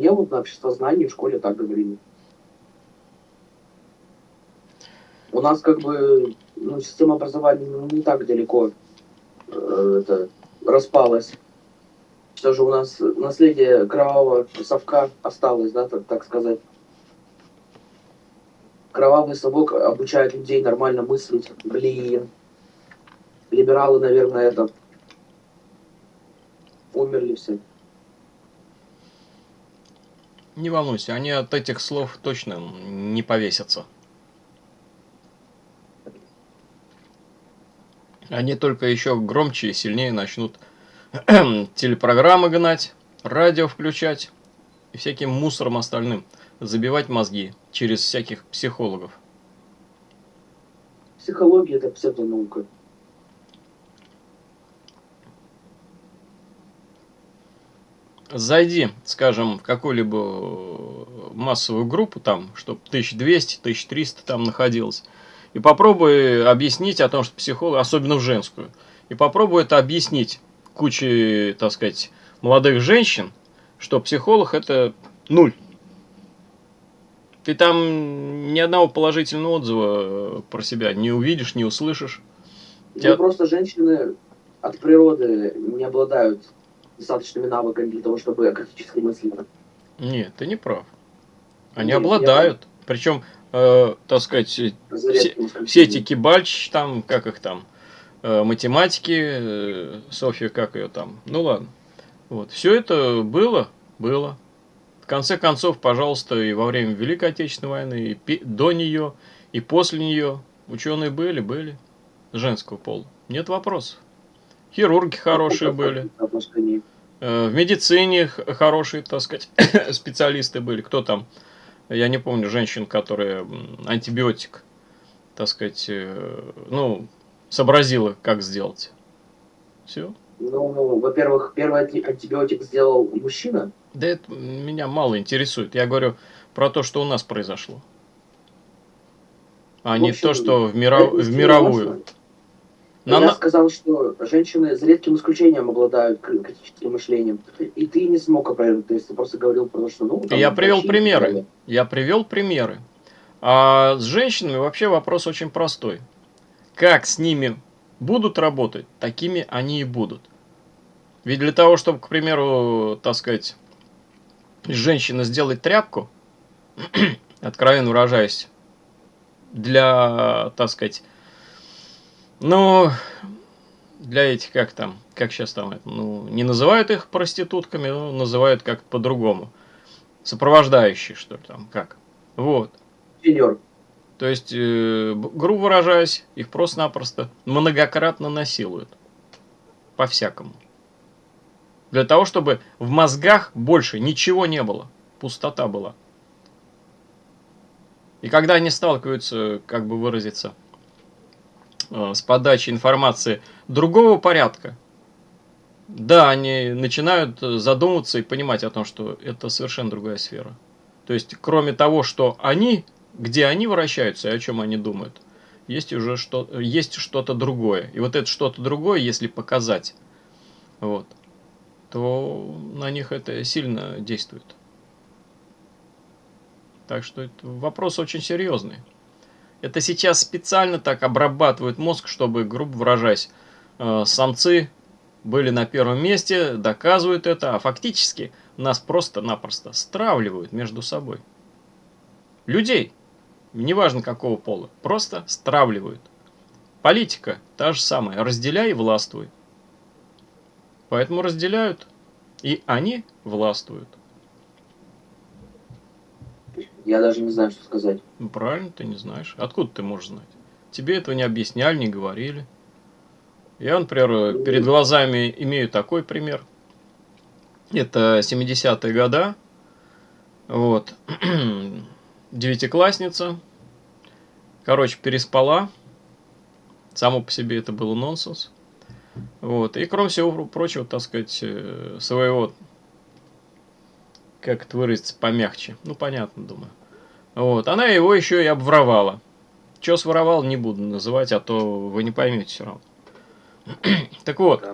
Мне вот на обществознании в школе так говорили. У нас как бы ну, система образования ну, не так далеко э, это, распалась. Все же у нас наследие кровавого совка осталось, да, так, так сказать. Кровавый совок обучает людей нормально мыслить. Блин. Либералы, наверное, это умерли все. Не волнуйся, они от этих слов точно не повесятся. Они только еще громче и сильнее начнут телепрограммы гнать, радио включать и всяким мусором остальным забивать мозги через всяких психологов. Психология это псевдонаука. Зайди, скажем, в какую-либо массовую группу, там, чтобы 1200, 1300 там находилось, и попробуй объяснить о том, что психолог, особенно в женскую, и попробуй это объяснить куче, так сказать, молодых женщин, что психолог это нуль. Ты там ни одного положительного отзыва про себя не увидишь, не услышишь. Ну, просто женщины от природы не обладают достаточными навыками для того, чтобы критически мыслить. Нет, ты не прав. Они Нет, обладают. Я... Причем э, так сказать, все, все эти кибальч, там, как их там, э, математики, э, Софья, как ее там, ну ладно. Вот, все это было, было. В конце концов, пожалуйста, и во время Великой Отечественной войны, и до нее, и после нее ученые были, были женского пола. Нет вопросов. Хирурги хорошие были. Э, в медицине хорошие, так сказать, специалисты были. Кто там? я не помню женщин, которые антибиотик, так сказать, э, ну, сообразила, как сделать. Все. Ну, во-первых, первый антибиотик сделал мужчина. Да это меня мало интересует. Я говорю про то, что у нас произошло. А в общем, не то, что в, миров... в мировую. Важно. Но я она... сказал, что женщины за редким исключением обладают критическим мышлением. И ты не смог опровергнуть, то есть ты просто говорил про то, что... Ну, там, я привел примеры. Я привел примеры. А с женщинами вообще вопрос очень простой. Как с ними будут работать, такими они и будут. Ведь для того, чтобы, к примеру, так сказать, женщина сделать тряпку, откровенно выражаясь, для, так сказать, ну, для этих, как там, как сейчас там, ну, не называют их проститутками, но называют как-то по-другому. Сопровождающие, что ли, там, как. Вот. Сеньор. То есть, э, грубо выражаясь, их просто-напросто многократно насилуют. По-всякому. Для того, чтобы в мозгах больше ничего не было. Пустота была. И когда они сталкиваются, как бы выразиться, с подачи информации другого порядка, да, они начинают задумываться и понимать о том, что это совершенно другая сфера. То есть, кроме того, что они, где они вращаются и о чем они думают, есть уже что, есть что-то другое. И вот это что-то другое, если показать, вот, то на них это сильно действует. Так что это вопрос очень серьезный. Это сейчас специально так обрабатывают мозг, чтобы, грубо выражаясь, э, самцы были на первом месте, доказывают это, а фактически нас просто-напросто стравливают между собой. Людей, неважно какого пола, просто стравливают. Политика та же самая, разделяй и властвуй. Поэтому разделяют, и они властвуют. Я даже не знаю, что сказать. Ну, правильно, ты не знаешь. Откуда ты можешь знать? Тебе этого не объясняли, не говорили. Я, например, перед глазами имею такой пример. Это 70-е года. Вот. Девятиклассница. Короче, переспала. Само по себе это было нонсенс. Вот. И кроме всего прочего, так сказать, э, своего как это выразиться помягче. Ну, понятно, думаю. Вот, она его еще и обворовала. Что своровал, не буду называть, а то вы не поймете все равно. так вот,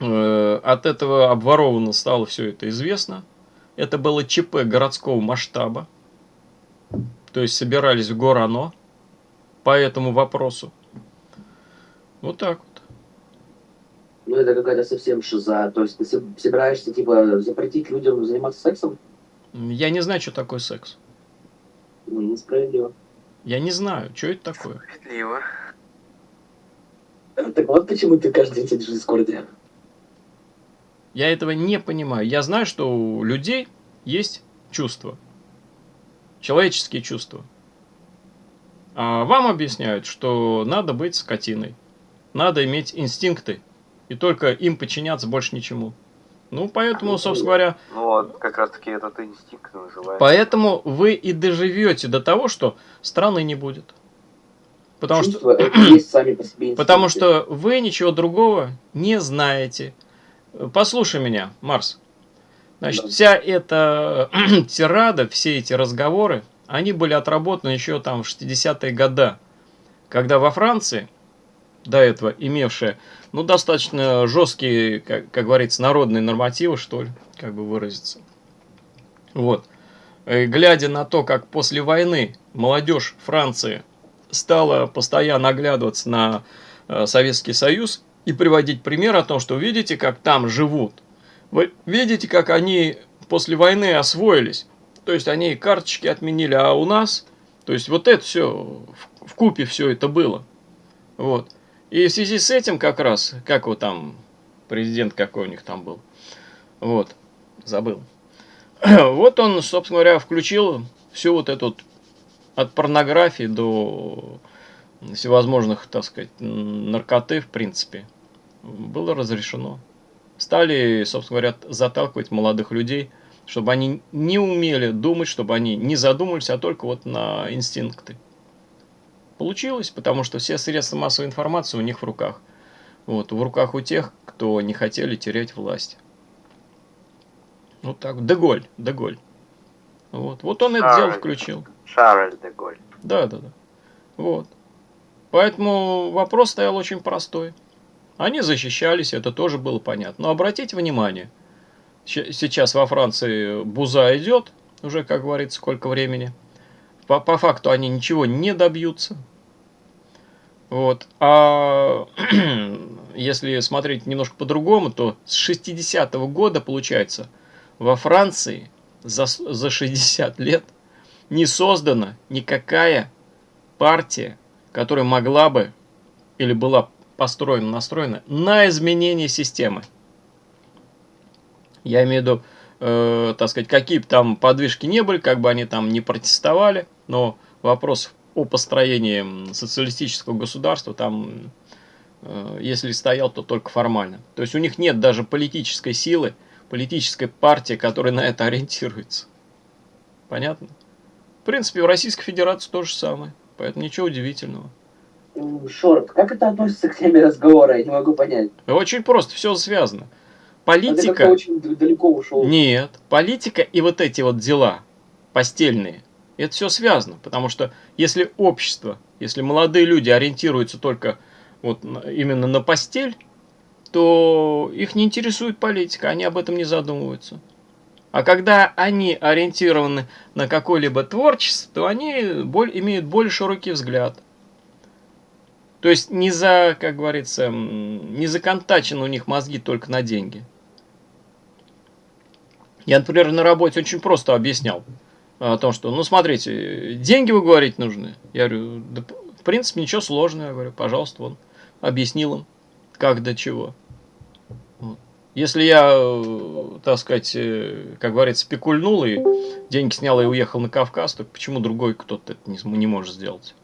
э, от этого обворованного стало все это известно. Это было ЧП городского масштаба. То есть собирались в Горано по этому вопросу. Вот так вот. Ну, это какая-то совсем шиза. То есть ты собираешься, типа, запретить людям заниматься сексом? Я не знаю, что такое секс. Ну, несправедливо. Я не знаю, что это такое. Справедливо. Так вот почему ты каждый день сидишь в Дискорде. Я этого не понимаю. Я знаю, что у людей есть чувства. Человеческие чувства. А вам объясняют, что надо быть скотиной. Надо иметь инстинкты. И только им подчиняться больше ничему. Ну, поэтому, собственно говоря... Ну, вот, как раз таки этот инстинкт называется. Поэтому вы и доживете до того, что страны не будет. Потому Чувства что, есть сами по себе потому что вы ничего другого не знаете. Послушай меня, Марс. Значит, Да. вся эта тирада, все эти разговоры, они были отработаны еще там в 60-е годы, когда во Франции, до этого имевшая, ну, достаточно жесткие, как, как говорится, народные нормативы, что ли, как бы выразиться. Вот. Э, Глядя на то, как после войны молодежь Франции стала постоянно оглядываться на э, Советский Союз и приводить пример о том, что видите, как там живут. Вы видите, как они после войны освоились. То есть они и карточки отменили, а у нас, то есть вот это все, в купе все это было. Вот. И в связи с этим как раз, как вот там, президент какой у них там был, вот, забыл. Вот он, собственно говоря, включил всю вот эту от порнографии до всевозможных, так сказать, наркоты, в принципе, было разрешено. Стали, собственно говоря, заталкивать молодых людей, чтобы они не умели думать, чтобы они не задумывались, а только вот на инстинкты. Получилось, потому что все средства массовой информации у них в руках. Вот, в руках у тех, кто не хотели терять власть. Вот так. Деголь, Деголь. Вот, вот он это дело Шарль. включил. Шарль де Голь. Да, да, да. Вот. Поэтому вопрос стоял очень простой. Они защищались, это тоже было понятно. Но обратите внимание, сейчас во Франции буза идет, уже, как говорится, сколько времени. По, по факту они ничего не добьются. Вот. А если смотреть немножко по-другому, то с 60-го года, получается, во Франции за, за 60 лет не создана никакая партия, которая могла бы или была построена, настроена на изменение системы. Я имею в виду, э, так сказать, какие бы там подвижки не были, как бы они там не протестовали, но вопрос о построении социалистического государства там, э, если стоял, то только формально. То есть у них нет даже политической силы, политической партии, которая на это ориентируется. Понятно? В принципе, в Российской Федерации то же самое. Поэтому ничего удивительного. Шорт, как это относится к теме разговора? Я не могу понять. Очень просто, все связано. А Политика... очень д- далеко ушел. Нет, политика и вот эти вот дела постельные, это все связано. Потому что если общество, если молодые люди ориентируются только вот именно на постель, то их не интересует политика, они об этом не задумываются. А когда они ориентированы на какое-либо творчество, то они боль- имеют более широкий взгляд. То есть не за, как говорится, не законтачены у них мозги только на деньги. Я, например, на работе очень просто объяснял о том, что, ну, смотрите, деньги вы говорить нужны. Я говорю, да, в принципе, ничего сложного. Я говорю, пожалуйста, вон, объяснил им, как до чего. Вот. Если я, э, так сказать, э, как говорится, спекульнул и деньги снял и уехал на Кавказ, то почему другой кто-то это не, не может сделать?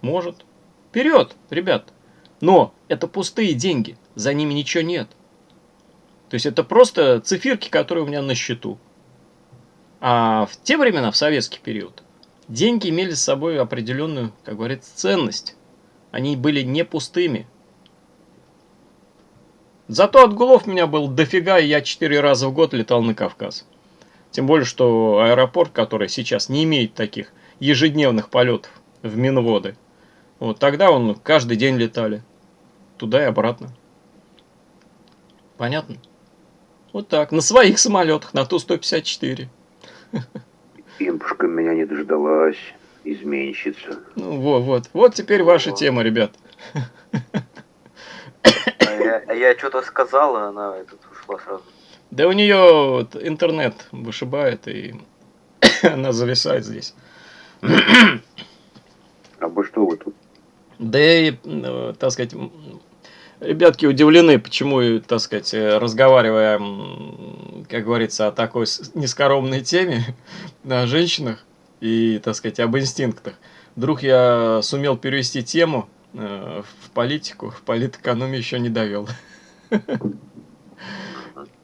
Может. Вперед, ребят. Но это пустые деньги, за ними ничего нет. То есть это просто циферки, которые у меня на счету. А в те времена, в советский период, деньги имели с собой определенную, как говорится, ценность. Они были не пустыми. Зато отгулов у меня был дофига, и я четыре раза в год летал на Кавказ. Тем более, что аэропорт, который сейчас не имеет таких ежедневных полетов в Минводы, вот тогда он каждый день летали. Туда и обратно. Понятно? Вот так, на своих самолетах, на Ту-154. Импушка меня не дождалась, изменщица. Ну, вот, вот. Вот теперь ваша тема, ребят. А я, а я что-то сказал, и она этот, ушла сразу. Да у нее вот интернет вышибает, и она зависает здесь. А вы что вы тут? Да и, э, так сказать, ребятки удивлены, почему, так сказать, э, разговаривая, как говорится, о такой нескоромной теме, о женщинах и, так сказать, об инстинктах, вдруг я сумел перевести тему э, в политику, в политэкономию еще не довел.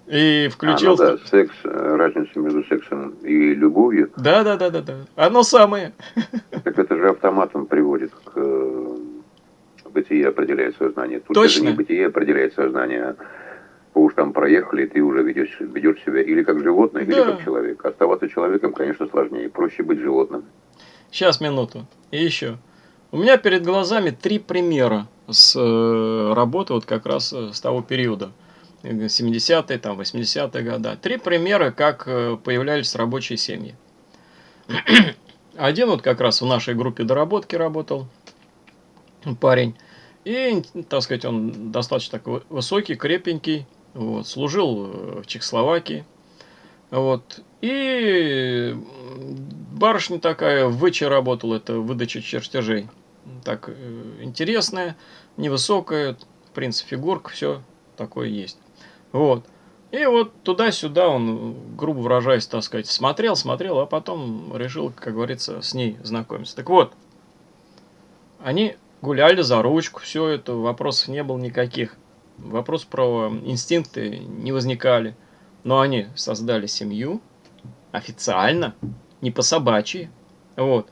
И включил... А, ну да, секс, э, разница между сексом и любовью, Да, да, да, да, да. Оно самое. так это же автоматом приводит к бытие определяет сознание. Тут Точно. даже не бытие определяет сознание, уж там проехали, ты уже ведешь, ведешь себя или как животное, или Да. как человек. Оставаться человеком, конечно, сложнее. Проще быть животным. Сейчас, минуту. И еще. У меня перед глазами три примера с э, работы вот как раз э, с того периода. Э, 70-е, там, 80-е года. Три примера, как э, появлялись рабочие семьи. Один вот как раз в нашей группе доработки работал парень. И, так сказать, он достаточно такой высокий, крепенький. Вот, служил э, в Чехословакии. Вот. И барышня такая в ВЧ работала, это выдача чертежей. Так, э, интересная, невысокая, в принципе, фигурка, все такое есть. Вот. И вот туда-сюда он, грубо выражаясь, так сказать, смотрел, смотрел, а потом решил, как говорится, с ней знакомиться. Так вот, они гуляли за ручку, все это, вопросов не было никаких. Вопрос про инстинкты не возникали. Но они создали семью официально, не по собачьи. Вот.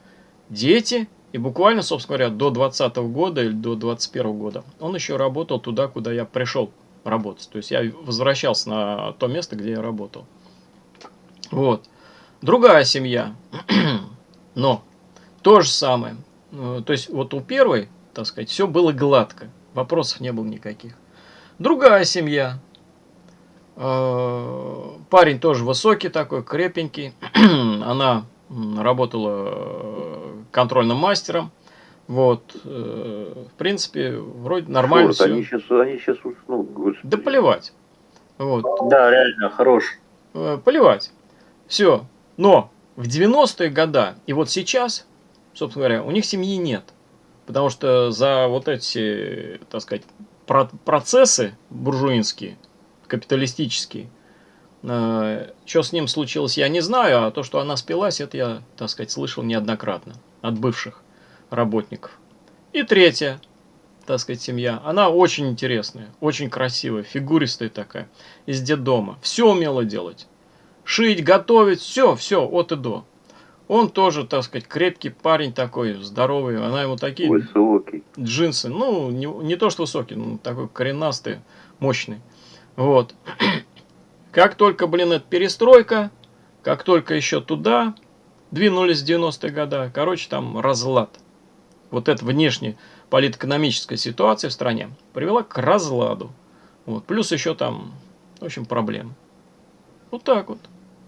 Дети, и буквально, собственно говоря, до 20 года или до 21 года он еще работал туда, куда я пришел работать. То есть я возвращался на то место, где я работал. Вот. Другая семья. Но то же самое. Э, То есть вот у первой, так сказать, все было гладко. Вопросов не было никаких. Другая семья. Э, Парень тоже высокий такой, крепенький. Она работала э, контрольным мастером. Вот. э, В принципе, вроде нормально они все. сейчас, они сейчас уснут, господи. Да плевать. Вот. Да, реально, хорош. Плевать. Все. Но в 90-е годы и вот сейчас, собственно говоря, у них семьи нет. Потому что за вот эти, так сказать, про- процессы буржуинские, капиталистические, что с ним случилось, я не знаю, а то, что она спилась, это я, так сказать, слышал неоднократно от бывших работников. И третья, так сказать, семья. Она очень интересная, очень красивая, фигуристая такая, из детдома. Все умела делать. Шить, готовить, все, все, от и до. Он тоже, так сказать, крепкий парень такой, здоровый. Она ему такие Высокий. джинсы, ну, не, не то что высокий, ну, такой коренастый, мощный. Вот. Как только, блин, это перестройка, как только еще туда двинулись в 90-е годы, короче, там разлад. Вот эта внешняя политэкономическая ситуация в стране привела к разладу. Вот. Плюс еще там, в общем, проблемы. Вот так вот.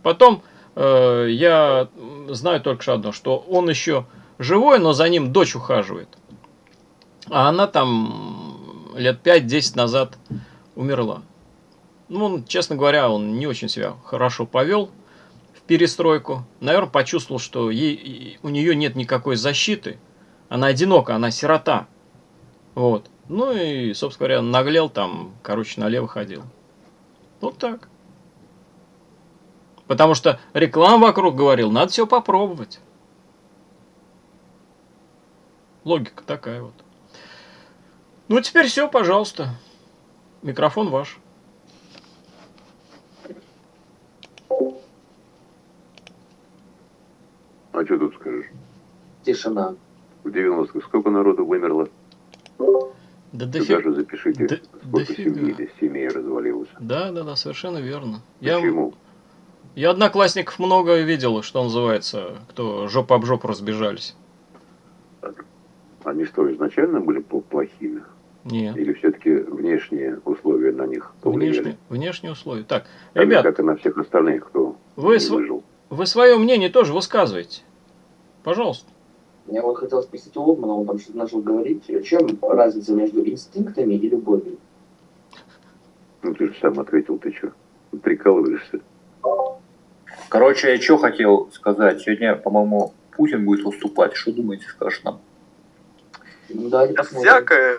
Потом я знаю только одно, что он еще живой, но за ним дочь ухаживает. А она там лет 5-10 назад умерла. Ну, он, честно говоря, он не очень себя хорошо повел в перестройку. Наверное, почувствовал, что ей, у нее нет никакой защиты. Она одинока, она сирота. Вот. Ну и, собственно говоря, наглел там, короче, налево ходил. Вот так. Потому что реклама вокруг говорил, надо все попробовать. Логика такая вот. Ну, теперь все, пожалуйста. Микрофон ваш. А что тут скажешь? Тишина. В 90-х сколько народу вымерло? Да Сюда дофига. же запишите, Да- сколько дофига. семей, семей развалилось. Да, да, да, совершенно верно. Почему? я одноклассников много видел, что называется, кто жопа об жопу разбежались. Они что, изначально были пл- плохими? Нет. Или все-таки внешние условия на них повлияли? Внешние, внешние условия. Так, же, ребят, как и на всех остальных, кто вы, не св- выжил. вы свое мнение тоже высказываете. Пожалуйста. Я вот хотел спросить у Олдмана, он там что-то начал говорить. В чем разница между инстинктами и любовью? Ну ты же сам ответил, ты что? Прикалываешься. Короче, я что хотел сказать. Сегодня, по-моему, Путин будет выступать. Что думаете, скажет нам? Ну, да, Да посмотрим. всякое.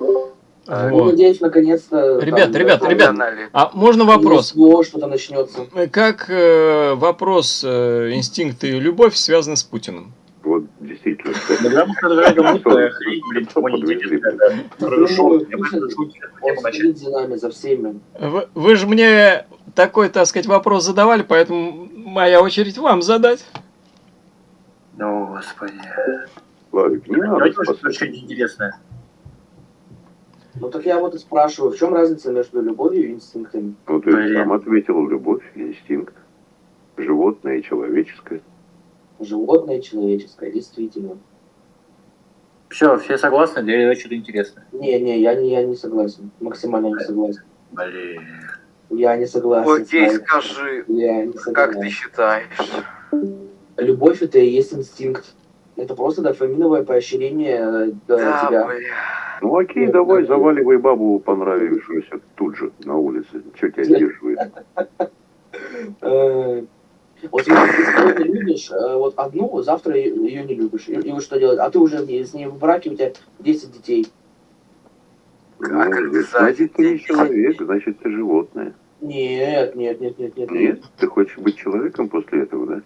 Ну, Вот. надеюсь, наконец-то... Ребят, там, ребят, ребят. А можно вопрос? Что-то начнется. Как э, вопрос э, инстинкт и любовь связаны с Путиным? Вот действительно. Когда мы хрень, блин, Что никому не. Хорошо, Ну, за всеми. Вы, вы же мне такой, так сказать, вопрос задавали, поэтому моя очередь вам задать. О, господи. Славик, не надо очень спасать. интересное. Ну так я вот и спрашиваю, в чем разница между любовью и инстинктами? Ну ты Блин. сам ответил, любовь, инстинкт. Животное и человеческое. Животное и человеческое, действительно. Все, все согласны? Или что-то интересное? Не, не, я не, я не согласен. Максимально не согласен. Блин. Я не согласен. Окей, скажи, Я не как ты согласен. считаешь? Любовь это и есть инстинкт. Это просто дофаминовое поощрение э, Да, тебя. бля. Ну окей, давай, заваливай бабу понравившуюся тут же, на улице. Что тебя сдерживает? Э, Вот если ты сегодня любишь э, вот одну, завтра ее не любишь. И, и вот что делать? А ты уже с ней в браке, у тебя 10 детей. Как Ну, это значит, ты не человек, значит, ты животное. Нет, нет, нет, нет, нет. Нет? Ты хочешь быть человеком после этого, да?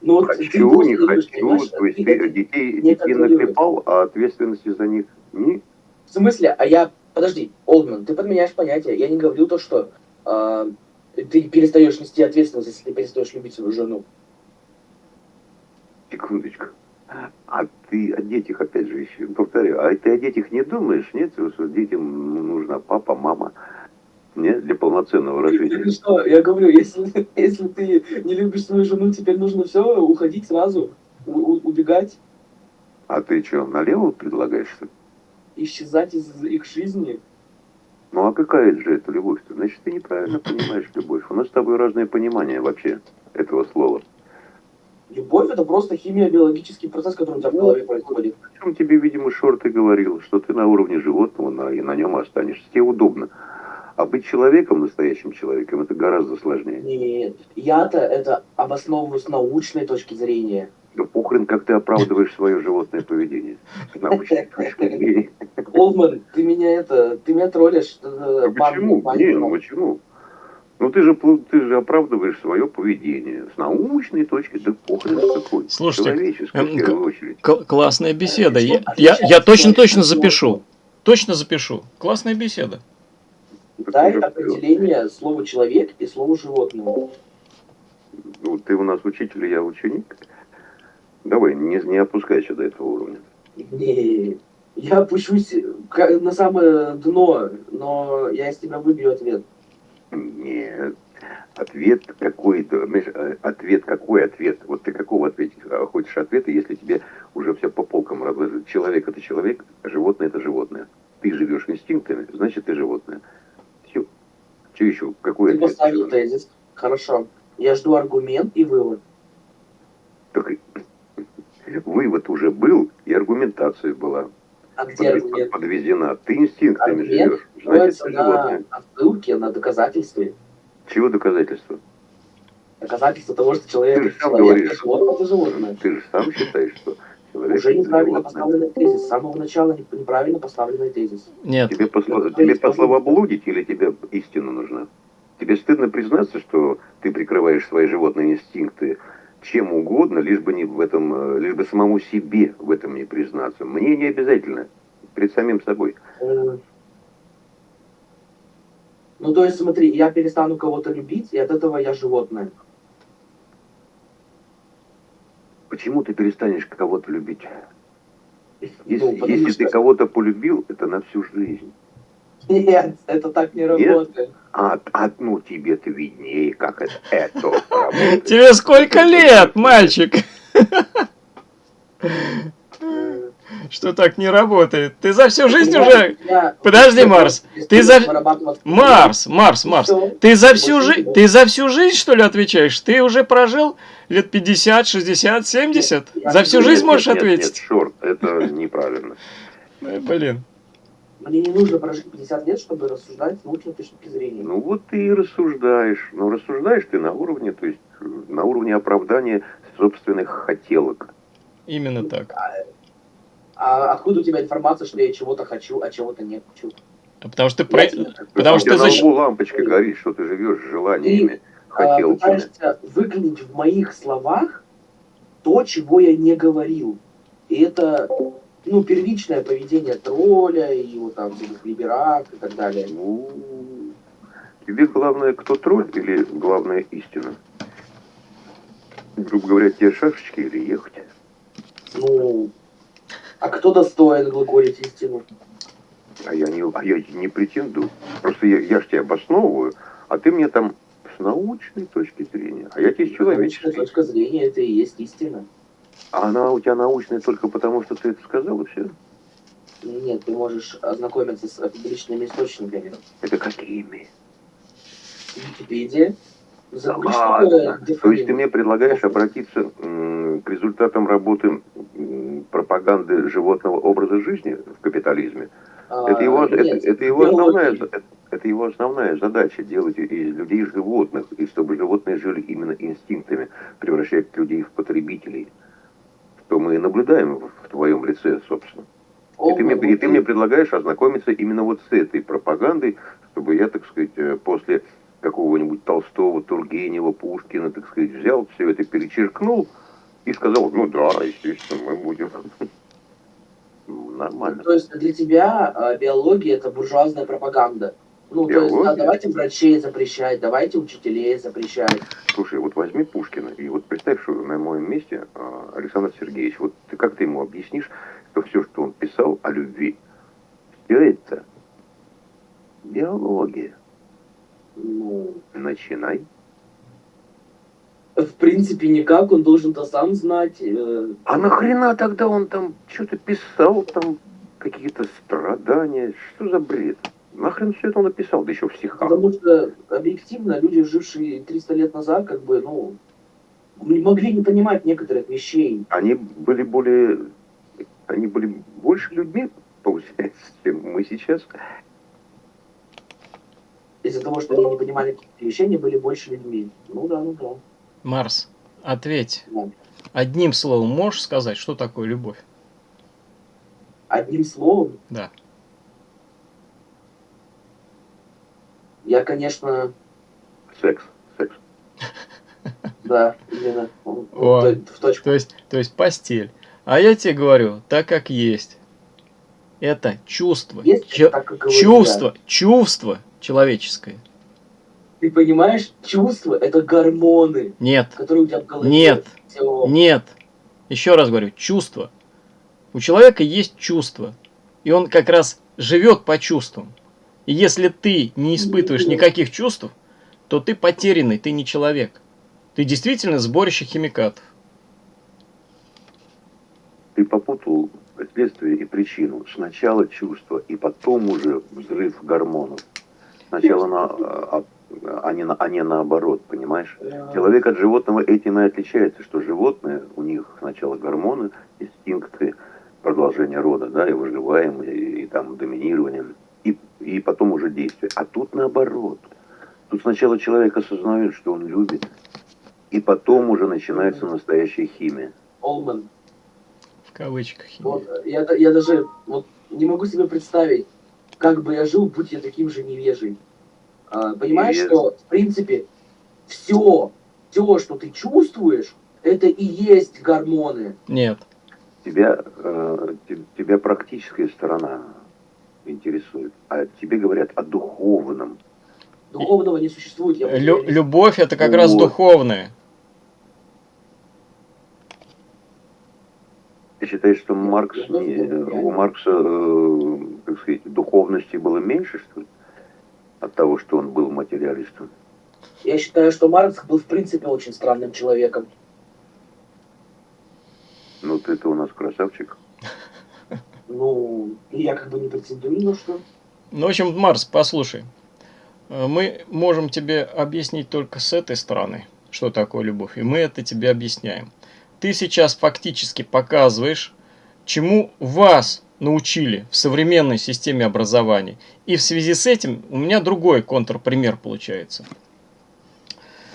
Ну вот Хочу, не хочу. То есть Ты детей, детей наклепал, а ответственности за них не В смысле? А я... Подожди, Олдман, ты подменяешь понятие. Я не говорю то, что а, ты перестаешь нести ответственность, если ты перестаешь любить свою жену. Секундочку. А ты о детях, опять же, еще повторяю, а ты о детях не думаешь, нет? Что детям нужна папа, мама, нет, для полноценного развития. что? Я говорю, если, если ты не любишь свою жену, теперь нужно все, уходить сразу, у- у- убегать, А ты что, налево предлагаешь? что ли? исчезать из их жизни. Ну а какая же это любовь-то? Значит, ты неправильно понимаешь любовь. У нас с тобой разное понимание вообще этого слова. Любовь это просто химия, биологический процесс, который у тебя в голове происходит. О чем тебе, видимо, Шорт и говорил, что ты на уровне животного на, и на нем останешься. Тебе удобно. А быть человеком, настоящим человеком, это гораздо сложнее. Нет, я-то это обосновываю с научной точки зрения. Да похрен, как ты оправдываешь свое животное поведение. С научной точки зрения. Олдман, ты меня это, ты меня троллишь. э, Ну, Почему? Не, ну почему? Ну ты же, ты же оправдываешь свое поведение. С научной точки, да похрен какой. Слушайте, эм, в первую очередь. Кл- классная беседа. Что Я, я, я точно-точно запишу. животного? Точно запишу. Классная беседа. Так Дай определение слова человек и слова животное. Ну, ты у нас учитель, я ученик. Давай, не, не опускайся до этого уровня. Не, я опущусь на самое дно, но я из тебя выбью ответ. Нет. Ответ какой-то, знаешь, э, ответ какой ответ? Вот ты какого ответить а, хочешь ответа, если тебе уже все по полкам разложили? Человек это человек, а животное это животное. Ты живешь инстинктами, значит ты животное. Все. Что еще? Какой Ты ответ? поставил тезис. Хорошо. Я жду аргумент и вывод. Так Вывод уже был, и аргументация была А где аргумент? подведена. Ты инстинктами Аргумент живешь, ты на отсылке, на доказательстве. Чего доказательства? Доказательство того, что человек Ты же сам человек, говоришь. животное это животное. Ты же сам считаешь, что человек Уже неправильно животное. поставленный тезис. С самого начала не- неправильно поставленный тезис. Нет, Тебе, посло... Ну, тебе пословоблудить или тебе истина нужна? Тебе стыдно признаться, что ты прикрываешь свои животные инстинкты чем угодно, лишь бы не в этом, э, лишь бы самому себе в этом не признаться. Мне не обязательно. Перед самим собой. Ну, то есть, смотри, я перестану кого-то любить, и от этого я животное. Почему ты перестанешь кого-то любить? Если, Ну, если что- ты кого-то полюбил, это на всю жизнь. Нет, это так не работает. А, а ну тебе-то виднее, как это, это работает. тебе сколько лет, мальчик? Что так не работает. Ты за всю жизнь уже... Подожди, Марс, ты за- Марс, Марс, Марс, ты за всю жизнь, ты за всю жизнь, что ли, отвечаешь? Ты уже прожил лет 50, 60, 70? Нет, я За всю жизнь можешь нет, Нет, ответить? шорт, это неправильно. Блин. Мне не нужно прожить 50 лет, чтобы рассуждать с научной точки зрения. Ну вот ты и рассуждаешь. Но рассуждаешь ты на уровне, то есть э, на уровне оправдания собственных хотелок. Именно так. А откуда у тебя информация, что я чего-то хочу, а чего-то не хочу? А Потому что ты... про- Потому что ты на защ- лбу лампочка горит, что ты живешь желаниями, а, хотелками. пытаешься выклинить в моих словах то, чего я не говорил. И это, ну, первичное поведение тролля, и его там либерак и так далее. Ну, тебе главное, кто тролль или главное истина? Грубо говоря, те шашечки или ехать? Ну, а кто достоин глаголить истину? А я не, а я не претендую. Просто я, я ж тебя обосновываю, а ты мне там с научной точки зрения, а я тебе с Научная человеческой. точка зрения это и есть истина. А она у тебя научная только потому, что ты это сказал, и все. Нет, ты можешь ознакомиться с публичными источниками. Это какими? Википедия. Ладно. такое То есть ты мне предлагаешь обратиться к результатам работы пропаганды животного образа жизни в капитализме? А, Это его, это, нет, это его основная, это, это его основная задача делать из людей животных, и чтобы животные жили именно инстинктами, превращая людей в потребителей. Что мы и наблюдаем в, в твоем лице, собственно. И ты, мне, и ты мне предлагаешь ознакомиться именно вот с этой пропагандой, чтобы я, так сказать, э, после какого-нибудь Толстого, Тургенева, Пушкина, так сказать, взял все это, перечеркнул и сказал, ну да, естественно, мы будем. Ну, Нормально. То есть для тебя а, биология это буржуазная пропаганда. Ну, то есть, Биология? да, давайте врачей запрещать, давайте учителей запрещать. Слушай, вот возьми Пушкина, и вот представь, что на моем месте а, Александр Сергеевич, вот ты как ты ему объяснишь, что все, что он писал о любви, все это биология. Ну, Начинай. в принципе, никак, он должен-то сам знать. э, А нахрена тогда он там что-то писал, там какие-то страдания, что за бред? Нахрен все это он написал, да еще в стихах. Потому что объективно люди, жившие 300 лет назад, как бы, ну, не могли не понимать некоторых вещей. Они были более, они были больше людьми, получается, чем мы сейчас. Из-за того, что они не понимали каких-то вещей, они были больше людьми. Ну да, ну да. Марс, ответь. Да. Одним словом можешь сказать, что такое любовь? Одним словом, Да. я, конечно, Секс, секс. да, именно О. в- точку. То есть, то есть постель. А я тебе говорю, так как есть. Это чувство. Есть Че- так, как говорю чувство, чувство человеческое. Ты понимаешь, чувства это гормоны, Нет, которые у тебя в голове. Нет. Всё. нет. Еще раз говорю, чувство. У человека есть чувство. И он как раз живет по чувствам. И если ты не испытываешь никаких чувств, то ты потерянный, ты не человек. Ты действительно сборище химикатов. Ты попутал следствие и причину. Сначала чувство, и потом уже взрыв гормонов. Сначала на, а, а, не, на, а не наоборот, понимаешь? Человек от животного этим и отличается, что животные, у них сначала гормоны, инстинкты, продолжение рода, да, и выживаем, и, и там доминирование, и, и потом уже действие. А тут наоборот. Тут сначала человек осознает, что он любит, и потом уже начинается настоящая химия. Олман. В кавычках. химия. Вот, я, я даже вот, не могу себе представить, как бы я жил, будь я таким же невежей. А, понимаешь, что, в принципе, все, все, что ты чувствуешь, это и есть гормоны. Нет. Тебя, э, те- тебя практическая сторона интересует, а тебе говорят о духовном. Духовного не существует. Я Лю- любовь это как раз Вот. духовное. Ты считаешь, что Маркс, не- у Маркса, э, так сказать, духовности было меньше, что ли? От того, что он был материалистом. Я считаю, что Маркс был в принципе очень странным человеком. Ну, ты-то у нас красавчик. Ну, я как бы не претендую на что. Ну, в общем, Марс, послушай. Э, мы можем тебе объяснить только с этой стороны, что такое любовь. И мы это тебе объясняем. Ты сейчас фактически показываешь, чему вас научили в современной системе образования. И в связи с этим у меня другой контрпример получается.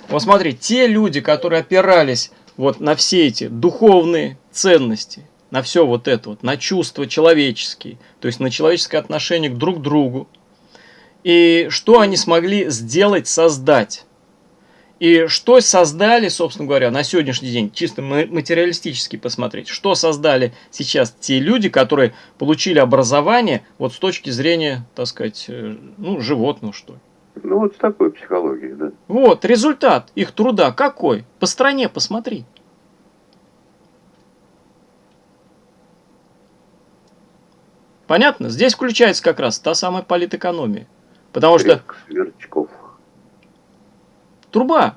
Вот смотри, те люди, которые опирались вот на все эти духовные ценности, на все вот это вот, на чувства человеческие, то есть на человеческое отношение к друг другу, и что они смогли сделать, создать. И что создали, собственно говоря, на сегодняшний день, чисто материалистически посмотреть, что создали сейчас те люди, которые получили образование вот с точки зрения, так сказать, э, ну, животного, что ли. Ну, вот с такой психологией, да. Вот, результат их труда какой? По стране посмотри. Понятно? Здесь включается как раз та самая политэкономия. Потому что... Сверчков. Труба.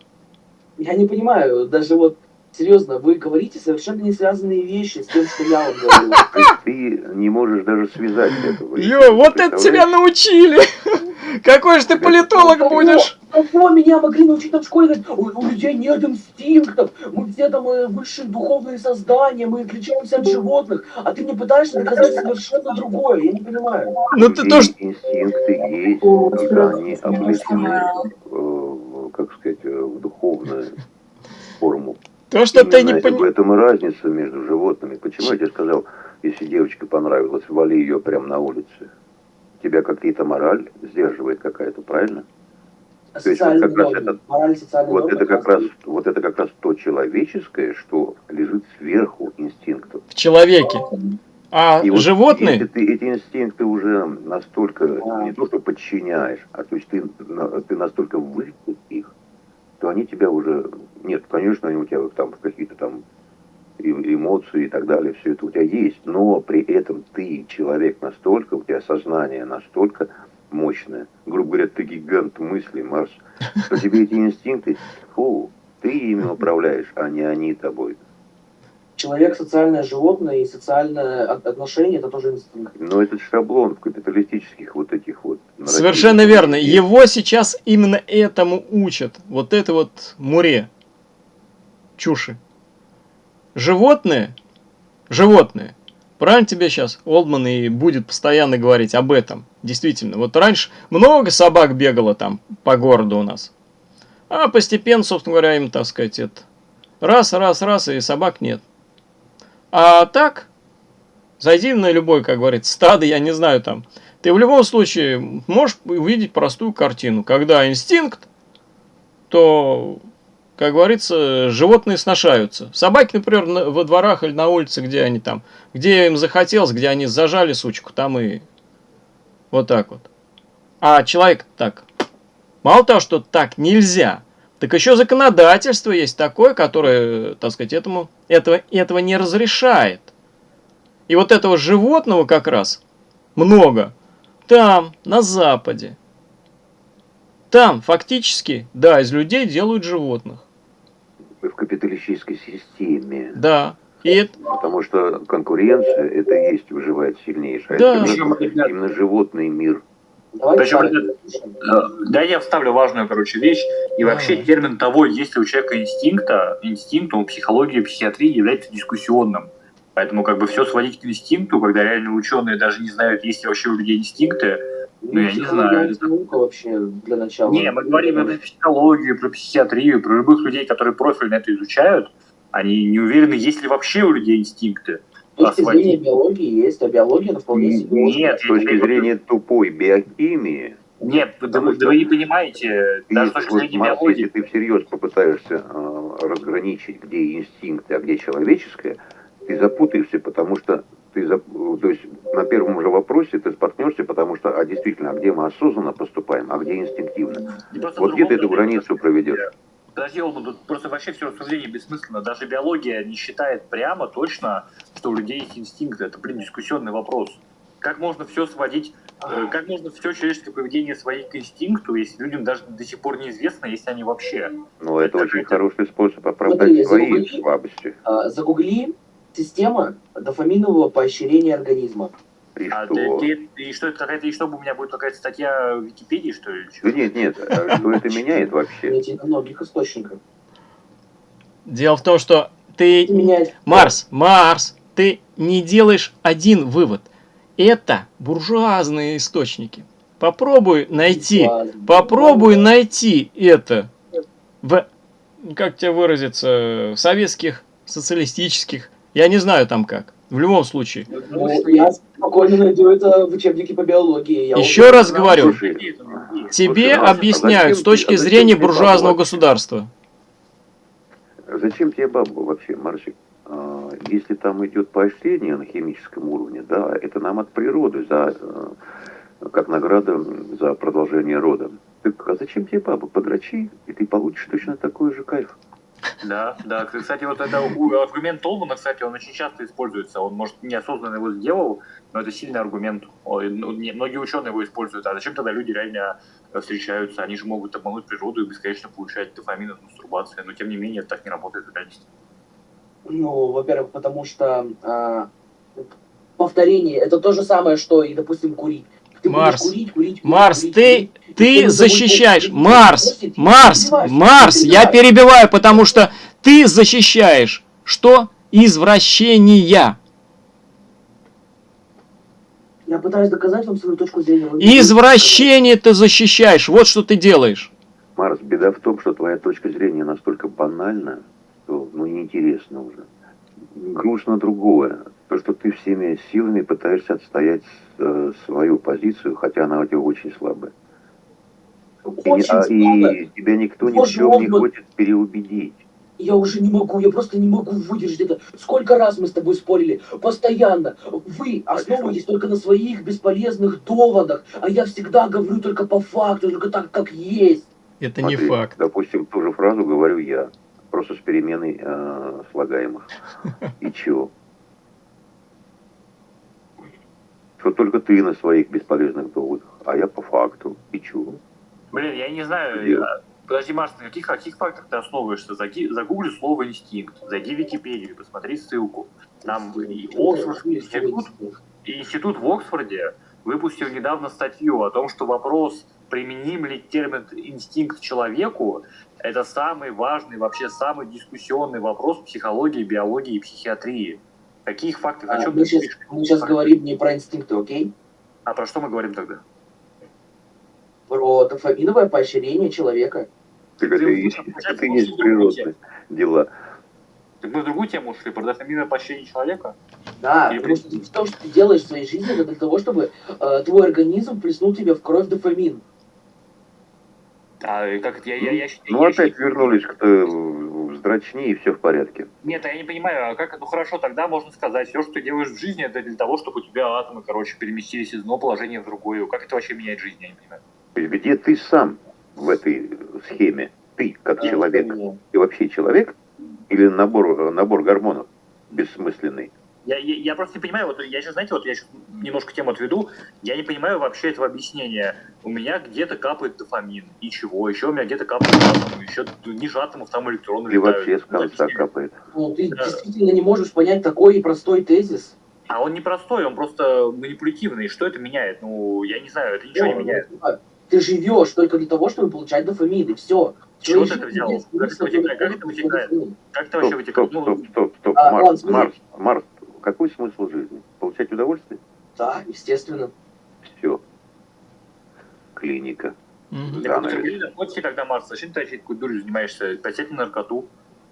Я не понимаю, даже вот серьезно, вы говорите совершенно не связанные вещи с тем, что я вам говорю. Ты не можешь даже связать этого. Ё, вот это тебя научили! Какой же ты политолог будешь? Кого меня могли научить там в школе? У, людей нет инстинктов, мы все там э, высшие духовные создания, мы отличаемся от животных, а ты мне пытаешься доказать совершенно другое, я не понимаю. Ну ты тоже... Инстинкты есть, они облечены, как сказать, э, в духовную форму. То, что ты не понимаешь. В этом и разница между животными. Почему я тебе сказал, если девочке понравилось, вали ее прямо на улице? Тебя какие-то мораль сдерживает какая-то, правильно? То есть вот как раз это, вот это как раз, вот это как раз то человеческое, что лежит сверху инстинктов. В человеке. А и животные? Вот, если ты эти инстинкты уже настолько а. не то что подчиняешь, а то есть ты, ты настолько выкуп их, то они тебя уже нет, конечно, они у тебя там какие-то там эмоции и так далее, все это у тебя есть, но при этом ты человек настолько, у тебя сознание настолько мощное. Грубо говоря, ты гигант мысли, Марс. Что тебе эти инстинкты, фу, ты ими управляешь, а не они тобой. Человек социальное животное и социальное отношение это тоже инстинкт. Но это шаблон в капиталистических вот этих вот. Совершенно верно. Его сейчас именно этому учат. Вот это вот муре. Чуши. Животные, животные Правильно тебе сейчас Олдман и будет постоянно говорить об этом. Действительно. Вот раньше много собак бегало там по городу у нас. А постепенно, собственно говоря, им, так сказать, это раз, раз, раз, и собак нет. А так, зайди на любой, как говорится, стадо, я не знаю там. Ты в любом случае можешь увидеть простую картину. Когда инстинкт, то как говорится, животные сношаются. Собаки, например, во дворах или на улице, где они там, где им захотелось, где они зажали сучку, там и вот так вот. А человек так, мало того, что так нельзя, так еще законодательство есть такое, которое, так сказать, этому, этого, этого не разрешает. И вот этого животного как раз много там, на Западе. Там фактически, да, из людей делают животных в капиталистической системе. Да. И... Потому что конкуренция это и есть выживает сильнейшая. Да. Это именно, именно животный мир. Причем, э, да, я вставлю важную, короче, вещь. И вообще термин того, есть ли у человека инстинкта, инстинкт, он психология, психиатрии является дискуссионным. Поэтому как бы все сводить к инстинкту, когда реально ученые даже не знают, есть ли вообще у людей инстинкты, ну, я не знаю. Это наука вообще для начала. Не, мы говорим про психологию, про психиатрию, про любых людей, которые профильно это изучают. Они не уверены, есть ли вообще у людей инстинкты. С точки зрения биологии есть, а биология это вполне себе Нет, с точки зрения тупой биохимии. Нет, да, вы, вы не понимаете, даже с точки зрения биологии. Если ты всерьез попытаешься э, разграничить, где инстинкты, а где человеческое, ты запутаешься, потому что ты, то есть на первом же вопросе ты споткнешься, потому что, а действительно, а где мы осознанно поступаем, а где инстинктивно. Вот где ты эту границу проведешь? Подожди, тут просто вообще все рассуждение бессмысленно. Даже биология не считает прямо точно, что у людей есть инстинкты. Это, блин, дискуссионный вопрос. Как можно все сводить, э, как можно все человеческое поведение сводить к инстинкту, если людям даже до сих пор неизвестно, есть они вообще? Ну, это, это очень это... хороший способ оправдать Смотри, свои загугли, слабости. А, загугли Система дофаминового поощрения организма. И А что? ты, ты- и что это какая-то, и чтобы у меня будет какая-то статья в Википедии, что ли? Да нет, нет, а что это меняет вообще? Найти на многих источниках. Дело в том, что ты. Марс, Марс, ты не делаешь один вывод. Это буржуазные источники. Попробуй найти, попробуй найти это в, как тебе выразиться, в советских, социалистических, я не знаю там как. В любом случае. Ну, я спокойно найду это в учебнике по биологии. Я Еще раз говорю, есть. тебе а объясняют с точки а зрения ты буржуазного государства. Зачем тебе баба вообще, Марсик? А, Если там идет поощрение на химическом уровне, да, это нам от природы, за, э, как награда за продолжение рода. Так, а зачем тебе баба? Подрачи, и ты получишь точно такой же кайф. Да, да. Кстати, вот это аргумент Толмана, кстати, он очень часто используется. Он, может, неосознанно его сделал, но это сильный аргумент. Ну, многие ученые его используют. А зачем тогда люди реально э, встречаются? Они же могут обмануть природу и бесконечно получать дофамин от мастурбации. Но, тем не менее, так не работает в реальности. Ну, во-первых, потому что а, повторение это то же самое, что и, допустим, курить. Ты Марс, курить, курить, курить, Марс, курить, ты, курить, ты защищаешь, Марс, Марс, Марс, я перебиваю, потому что ты защищаешь что? Извращения. Я пытаюсь доказать вам свою точку зрения. Извращение ты защищаешь, вот что ты делаешь. Марс, беда в том, что твоя точка зрения настолько банальна, что ну неинтересно уже. Грустно другое. То, что ты всеми силами пытаешься отстоять э, свою позицию, хотя она у тебя очень слабая. И, не- Очень а- слабо. и тебя никто ни в Боже чем не хочет переубедить. Я уже не могу, я просто не могу выдержать это. Сколько раз мы с тобой спорили? Постоянно. Вы основываетесь только на своих бесполезных доводах, а я всегда говорю только по факту, только так, как есть. Это не Смотри, факт. Допустим, ту же фразу говорю я, просто с переменой э, слагаемых. И чё? Что только ты на своих бесполезных доводах, а я по факту. И чё? Блин, я не знаю. Где? а, Подожди, Марс, на каких, каких фактах ты основываешься? Заги- Загугли слово инстинкт, зайди в Википедию, посмотри ссылку. Там и Оксфордский институт, и институт в Оксфорде выпустил недавно статью о том, что вопрос, применим ли термин инстинкт человеку, это самый важный, вообще самый дискуссионный вопрос психологии, биологии и психиатрии. Каких фактов? О А, чем мы, сейчас, мы сейчас говорим не про инстинкты, окей? А про что мы говорим тогда? Про дофаминовое поощрение человека. Так это и есть, это и есть природные дела. Так мы в другую тему ушли, про дофаминовое поощрение человека? Да, И потому что в том, что ты делаешь в своей жизни, это для того, чтобы э, твой организм плеснул тебе в кровь дофамин. А и как это? Я, я, я, Ну я опять считаю- вернулись к вздрачни и все в порядке. Нет, я не понимаю, а как, ну хорошо, тогда можно сказать, все, что ты делаешь в жизни, это для того, чтобы у тебя атомы, короче, переместились из одного положения в другое. Как это вообще меняет жизнь, я не понимаю. То есть где ты сам в этой схеме? Ты, как человек, Э, ты вообще человек? Или набор, набор гормонов бессмысленный? Я, я, я просто не понимаю, вот я сейчас, знаете, вот я сейчас немножко тему отведу, я не понимаю вообще этого объяснения. У меня где-то капает дофамин, и чего? Еще у меня где-то капают атомы, еще ниже атомов там электроны Или летают. вообще с Ну, конца объясни. капает? Ну, ты Да. действительно не можешь понять такой простой тезис. А он не простой, он просто манипулятивный. Что это меняет? Ну, я не знаю, это ничего не Ну, меняет. ну, Ты живешь только для того, чтобы получать дофамин, и все. Чего ты это взял? Как это вытекает? Как это вообще вытекает? стоп, Ну, стоп, стоп, стоп. А, Марс. Марс, Марс, какой смысл жизни? Получать удовольствие? Да, естественно. Все. Клиника. Мгм. Да, наркотики, когда Марс, зачем ты такой дурью занимаешься? На наркоту.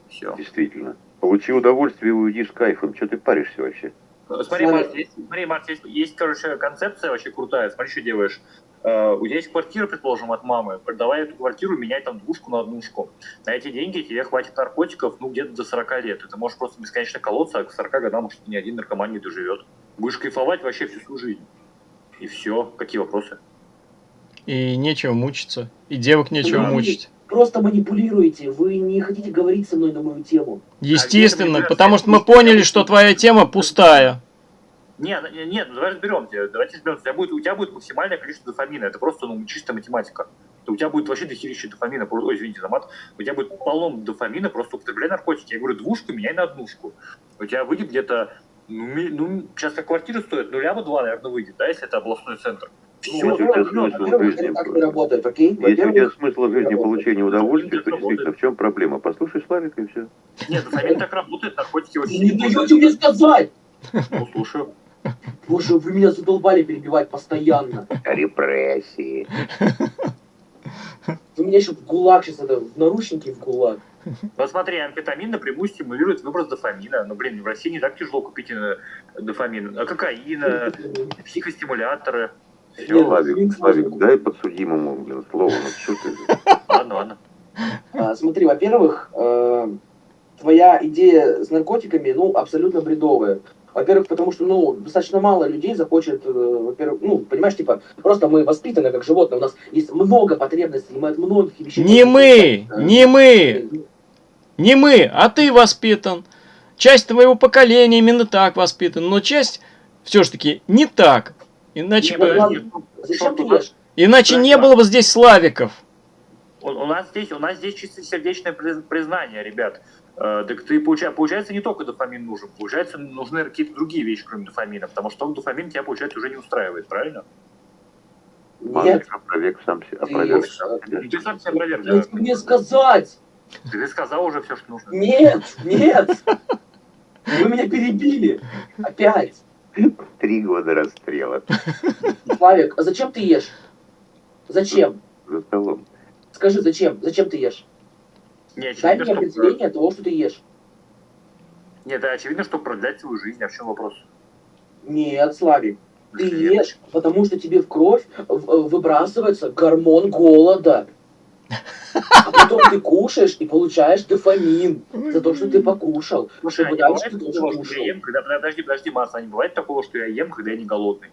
Все. Действительно. Получи удовольствие и уйди с кайфом. Что ты паришься вообще? Смотри. Марс, есть, смотри, Марс, есть, есть, короче, концепция вообще крутая. Смотри, что делаешь. Э, у тебя есть квартира, предположим, от мамы. Продавай эту квартиру, меняй там двушку на однушку. На эти деньги тебе хватит наркотиков, ну, где-то до 40 лет. И ты можешь просто бесконечно колоться, а к 40 годам, может, ни один наркоман не доживет. Будешь кайфовать вообще всю свою жизнь. И все. Какие вопросы? И нечего мучиться. И девок нечего Да. мучить. Просто манипулируете. Вы не хотите говорить со мной на мою тему. Естественно, А потому что мы поняли, что твоя тема пустая. Нет, нет, нет, ну давай разберемся. Давайте разберемся. У тебя будет, у тебя будет максимальное количество дофамина. Это просто ну, чистая математика. У тебя будет вообще дохерища дофамина. Ой, извините за мат. У тебя будет полно дофамина, просто употребляй наркотики. Я говорю, двушку меняй на однушку. У тебя выйдет где-то Ну, ну, сейчас как квартира стоит, ну, ляма два, наверное, выйдет, да, если это областной центр. Ну, вот во-первых, это ну, смысл жизни работает, окей? Если у тебя смысл жизни получения удовольствия, то действительно, в чем проблема? Послушай Славика и все. Нет, дофамин так работает, наркотики очень не даете мне сказать! Ну, слушаю. Боже, вы меня задолбали перебивать постоянно. Репрессии. Вы меня еще в ГУЛАГ сейчас, это, в наручники в ГУЛАГ. Вот смотри, амфетамин напрямую стимулирует выброс дофамина. Ну, блин, в России не так тяжело купить э, дофамин. А кокаин, э, психостимуляторы. Нет, Все, Славик, Славик, дай подсудимому, блин, слово. Ну, что ты? ладно, ладно. А, смотри, во-первых, э, твоя идея с наркотиками, ну, абсолютно бредовая. Во-первых, потому что, ну, достаточно мало людей захочет, э, во-первых, ну, понимаешь, типа, просто мы воспитаны как животные, у нас есть много потребностей, мы от многих вещей... Не мы, Э, не мы, не мы, а ты воспитан. Часть твоего поколения именно так воспитан, но часть все-таки не так. Иначе, Не, бы, Зачем ты ешь? иначе не было бы здесь Славиков. У, у нас здесь, у нас здесь чистосердечное приз- признание, ребят. Э, так ты получа- получается не только дофамин нужен, получается нужны какие-то другие вещи, кроме дофамина, потому что он дофамин тебя получается уже не устраивает, правильно? Нет, опроверг сам Ты опроверг ешь. сам себя. Ты сам себя проверь. дайте мне сказать! Ты сказал уже все, что нужно. Нет, нет! Вы меня перебили! Опять! Три года расстрела Славик, а зачем ты ешь? Зачем? за столом. Скажи, зачем? Зачем ты ешь? Не, Дай очевидно, мне определение того, что ты ешь. Нет, да, очевидно, что продлять свою жизнь, а в чем вопрос? Нет, Славик, ты ешь, потому что тебе в кровь в- выбрасывается гормон голода. А потом ты кушаешь и получаешь дофамин за то, что ты покушал. Слушай, а Чтобы не дальше бывает ты тоже что кушал. я ем, когда... Подожди, подожди, Марс, а не бывает такого, что я ем, когда я не голодный?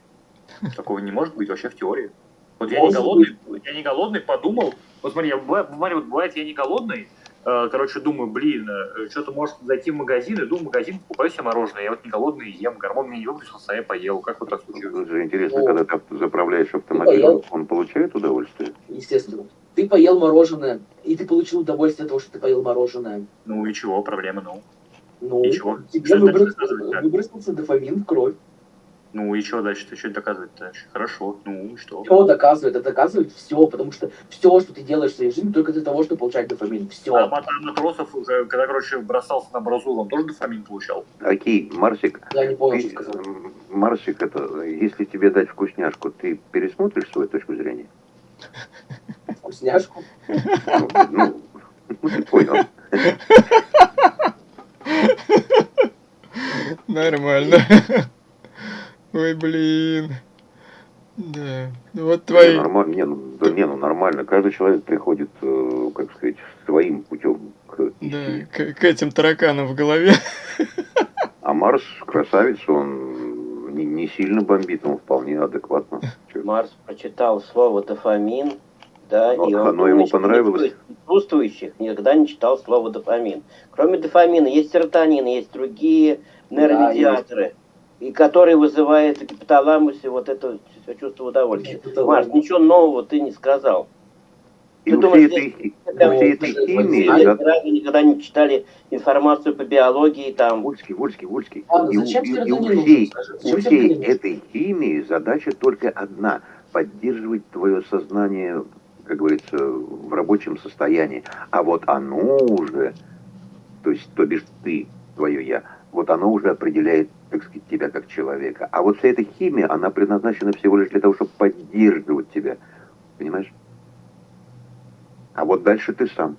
Такого не может быть вообще в теории. Вот я не голодный, я не голодный, подумал, вот смотри, я, бывает, смотри, вот бывает, я не голодный, э, короче, думаю, блин, э, что-то может зайти в магазин, иду в магазин, покупаю себе мороженое, я вот не голодный, ем, гормон мне не выпустился, а я поел, как вот так случилось? Тут же интересно, Ну, когда ты заправляешь автомобиль, поел. он получает удовольствие? Естественно. Ты поел мороженое, и ты получил удовольствие от того, что ты поел мороженое. Ну и чего, проблема, ну. Ну, И чего? тебе выброс- выбросился дофамин в кровь. Ну и что дальше, ты что доказывать дальше? Хорошо, ну и что? Все доказывает, это доказывает все, потому что все, что ты делаешь в своей жизни, только для того, чтобы получать дофамин. Все. А мат- а матросов, уже, когда, короче, бросался на бразу, он тоже дофамин получал? Окей, Марсик, Я не понял, ты, что сказал. Марсик, это, если тебе дать вкусняшку, ты пересмотришь свою точку зрения? Вкусняшку. Ну, ну, ну, ты понял. Нормально. Ой, блин. Да. Вот Не, твои... нормально, не, ну, да не, ну нормально. Каждый человек приходит, э, как сказать, своим путем к Да, к, к этим тараканам в голове. А Марс красавец, он не, не сильно бомбит, он вполне адекватно. Марс прочитал слово дофамин, да, Но и он оно ему понравилось. присутствующих никогда не читал слово дофамин. Кроме дофамина есть серотонин, есть другие нейромедиаторы, и которые вызывают в гипоталамусе вот это чувство удовольствия. Марс, ничего нового ты не сказал. И Ты думаешь, этой, всей этой химии, разу никогда не читали информацию по биологии, там, Вольский, Вольский, Вольский. Ладно, И и- и у всей, у всей этой химии задача только одна – поддерживать твое сознание, как говорится, в рабочем состоянии. А вот оно уже, то есть, то бишь ты, твое я, вот оно уже определяет, так сказать, тебя как человека. А вот вся эта химия, она предназначена всего лишь для того, чтобы поддерживать тебя. Понимаешь? А вот дальше ты сам.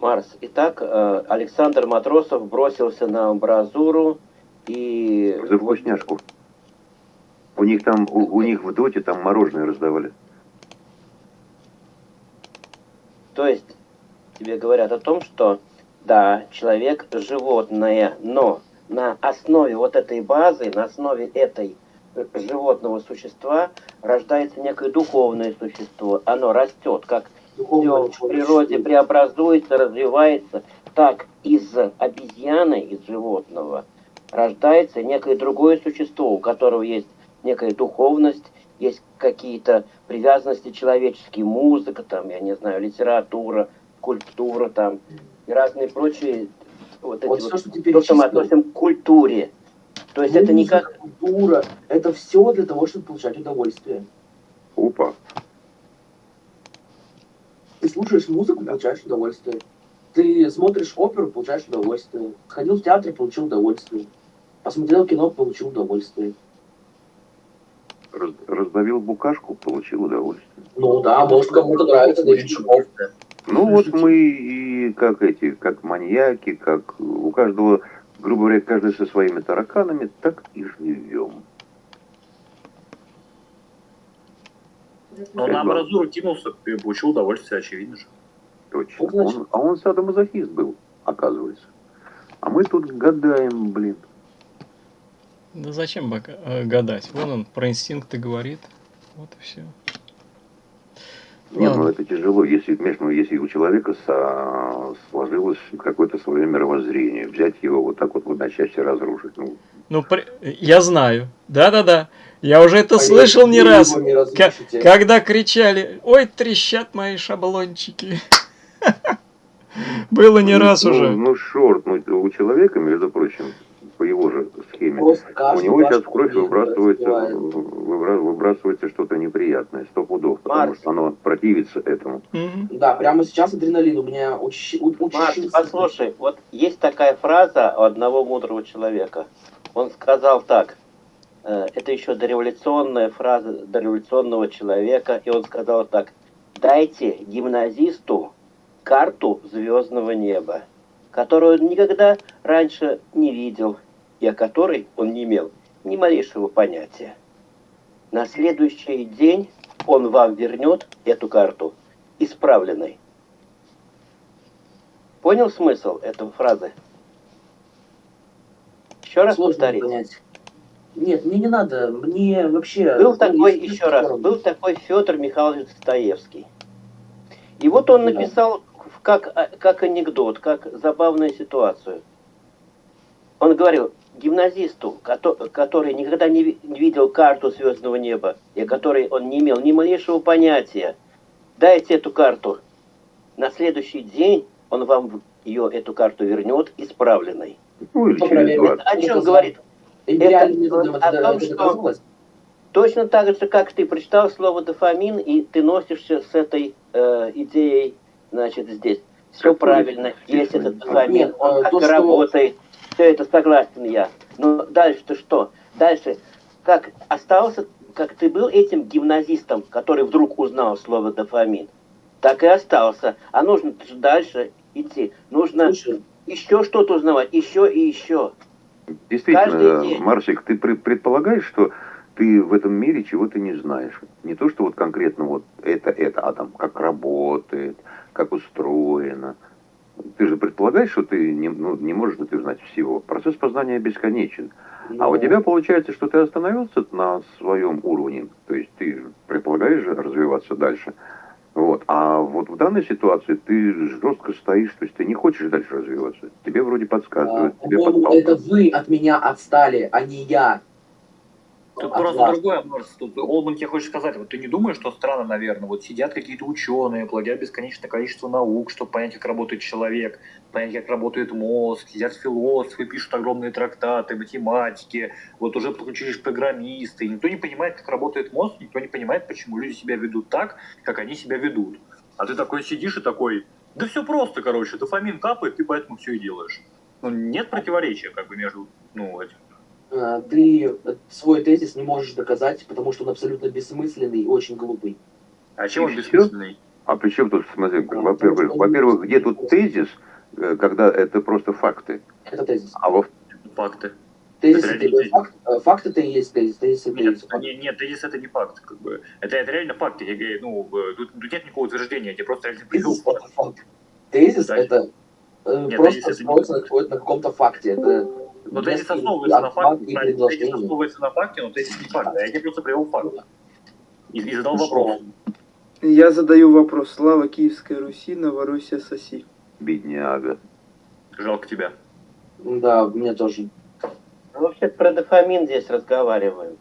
Марс. Итак, э, Александр Матросов бросился на амбразуру и... За вкусняшку. У них там, у, у них в доте там мороженое раздавали. То есть тебе говорят о том, что да, человек животное, но на основе вот этой базы, на основе этой животного существа рождается некое духовное существо. Оно растет, как Духовное все в природе преобразуется, развивается, так из обезьяны, из животного, рождается некое другое существо, у которого есть некая духовность, есть какие-то привязанности человеческие, музыка, там, я не знаю, литература, культура, там, и разные прочие вот эти Вот вот, все, что ты то, что мы относим к культуре. То есть это не как... Культура, это все для того, чтобы получать удовольствие. Опа. Ты слушаешь музыку, получаешь удовольствие. Ты смотришь оперу, получаешь удовольствие. Сходил в театр, получил удовольствие. Посмотрел кино, получил удовольствие. Раз- раздавил букашку, получил удовольствие. Ну да, может кому-то нравится Дэвид Шипов. Ну вот мы и как эти, как маньяки, как у каждого, грубо говоря, каждый со своими тараканами, так и живем. Но на амбразуру кинулся и получил удовольствие, очевидно же. Точно. Вот. Он- а он садомазохист был, оказывается. А мы тут гадаем, блин. Да зачем бока- э, гадать? Вон он про инстинкты говорит. Вот и все. Не, ну это тяжело, если, понимаешь, ну, если у человека со- сложилось какое-то свое мировоззрение, взять его вот так вот в одночасье разрушить. Ну, Ну, при- я знаю. Да-да-да. Я уже это А слышал не раз. не разрушите. когда кричали, ой, трещат мои шаблончики. Было не раз ну, уже. Ну, шорт, ну, у человека, между прочим, по его же схеме, у него сейчас в кровь выбрасывается, выбра- выбрасывается что-то неприятное, сто пудов, потому Марк. что оно противится этому. Мгм. Да, прямо сейчас адреналин у меня учи- у- Марк, учащился. послушай, вот есть такая фраза у одного мудрого человека. Он сказал так, э, это еще дореволюционная фраза дореволюционного человека, и он сказал так, дайте гимназисту карту звездного неба, которую он никогда раньше не видел, и о которой он не имел ни малейшего понятия. На следующий день он вам вернет эту карту исправленной. Понял смысл этой фразы? Еще раз Сложно повторить. понять. Нет, мне не надо, мне вообще... Был такой, Есть еще раз, был такой Федор Михайлович Достоевский. И вот он написал как, а, как анекдот, как забавную ситуацию. Он говорил, гимназисту, кото- который никогда не ви- не видел карту звездного неба, и о которой он не имел ни малейшего понятия, дайте эту карту. На следующий день он вам ее, эту карту вернет исправленной. Ну, или через проверит? 20. О чем говорит? Это о том, что-? Точно так же, как ты прочитал слово дофамин, и ты носишься с этой э, идеей, значит, здесь. Все правильно, есть этот дофамин, он э, как то, что- работает. Все это согласен я. Но дальше-то что? Дальше, как остался, как ты был этим гимназистом, который вдруг узнал слово дофамин, так и остался. А нужно же дальше идти. Нужно Слушай, еще что-то узнавать, еще и еще. Каждый Действительно, день. Марсик, ты пре- предполагаешь, что ты в этом мире чего-то не знаешь. Не то, что вот конкретно вот это, это, а там как работает, как устроено. Ты же предполагаешь, что ты не, ну, не можешь ты знать всего. Процесс познания бесконечен. А у ну, тебя получается, что ты остановился на своем уровне. То есть ты предполагаешь развиваться дальше. Вот. А вот в данной ситуации ты жестко стоишь, то есть ты не хочешь дальше развиваться. Тебе вроде а, подсказывают, тебе по-моему, подталкивают. это вы от меня отстали, а не я. Тут От просто вас. другое. Тут Олман тебе хочет сказать, вот ты не думаешь, что странно, наверное, вот сидят какие-то ученые, плодят бесконечное количество наук, чтобы понять, как работает человек, понять, как работает мозг, сидят философы, пишут огромные трактаты, математики, вот уже подключились программисты, и никто не понимает, как работает мозг, никто не понимает, почему люди себя ведут так, как они себя ведут. А ты такой сидишь и такой, да все просто, короче, дофамин капает, ты поэтому все и делаешь. Ну, нет противоречия, как бы, между, ну, этим. А, Ты свой тезис не можешь доказать, потому что он абсолютно бессмысленный и очень глупый. А чем он бессмысленный? А при чем тут, смотри, А, во-первых, во-первых, где тут тезис, э, когда это просто факты, Это тезис. а во Факты. Тезис Это это, факт, э, факт это и есть тезис. Тезис это Нет, есть факт. нет, тезис это не факт, как бы. Это, это реально факт. Я, говорю, ну, э, тут, тут нет никакого утверждения, я тебе просто реально привел Тезис факт. это факт. Тезис Да. это э, Нет, просто тезис это строится на, на каком-то факте. Это Но тезис несколько основывается на факте, правильно, тезис основывается на факте, но тезис не факт. А я тебе просто привел факт. И, и задал вопрос. Я задаю вопрос. Слава Киевской Руси, Новороссия соси. бедняга. Жалко тебя. Да, мне тоже. Мы вообще про дофамин здесь разговариваем.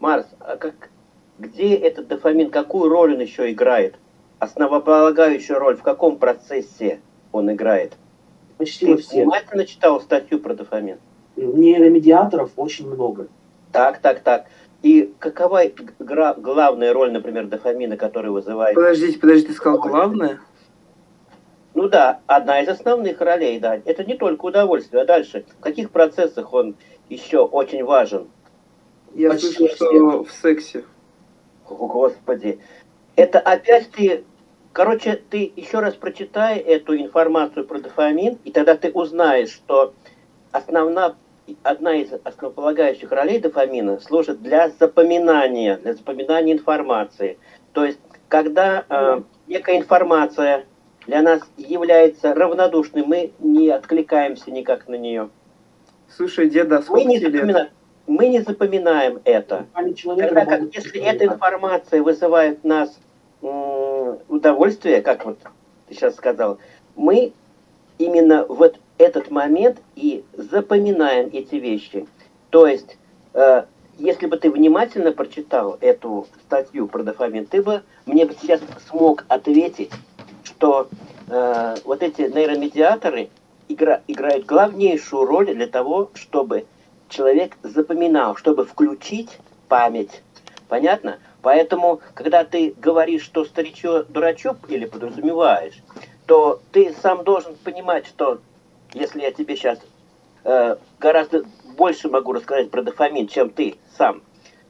Марс, а как, где этот дофамин, какую роль он еще играет? Основополагающую роль в каком процессе он играет? почти Ты во всех. внимательно читал статью про дофамин? Нейромедиаторов очень много. Так, так, так. И какова гра- главная роль, например, дофамина, который вызывает... Подождите, подождите, ты сказал главное? Ну да, одна из основных ролей, да. Это не только удовольствие, а дальше. В каких процессах он еще очень важен? Я Почти слышал, что в сексе. О, Господи. Это опять ты... Короче, ты еще раз прочитай эту информацию про дофамин, и тогда ты узнаешь, что основна, одна из основополагающих ролей дофамина служит для запоминания, для запоминания информации. То есть, когда э, некая информация для нас является равнодушной, мы не откликаемся никак на нее. Слушай, деда, а Мы не, тебе лет? запоминаем, мы не запоминаем это. Тогда как, если эта информация вызывает в нас м, удовольствие, как вот ты сейчас сказал, мы именно вот этот момент и запоминаем эти вещи. То есть, э, если бы ты внимательно прочитал эту статью про дофамин, ты бы мне бы сейчас смог ответить, что э, вот эти нейромедиаторы игра, играют главнейшую роль для того, чтобы человек запоминал, чтобы включить память. Понятно? Поэтому, когда ты говоришь, что старичок дурачок или подразумеваешь, то ты сам должен понимать, что если я тебе сейчас э, гораздо больше могу рассказать про дофамин, чем ты сам,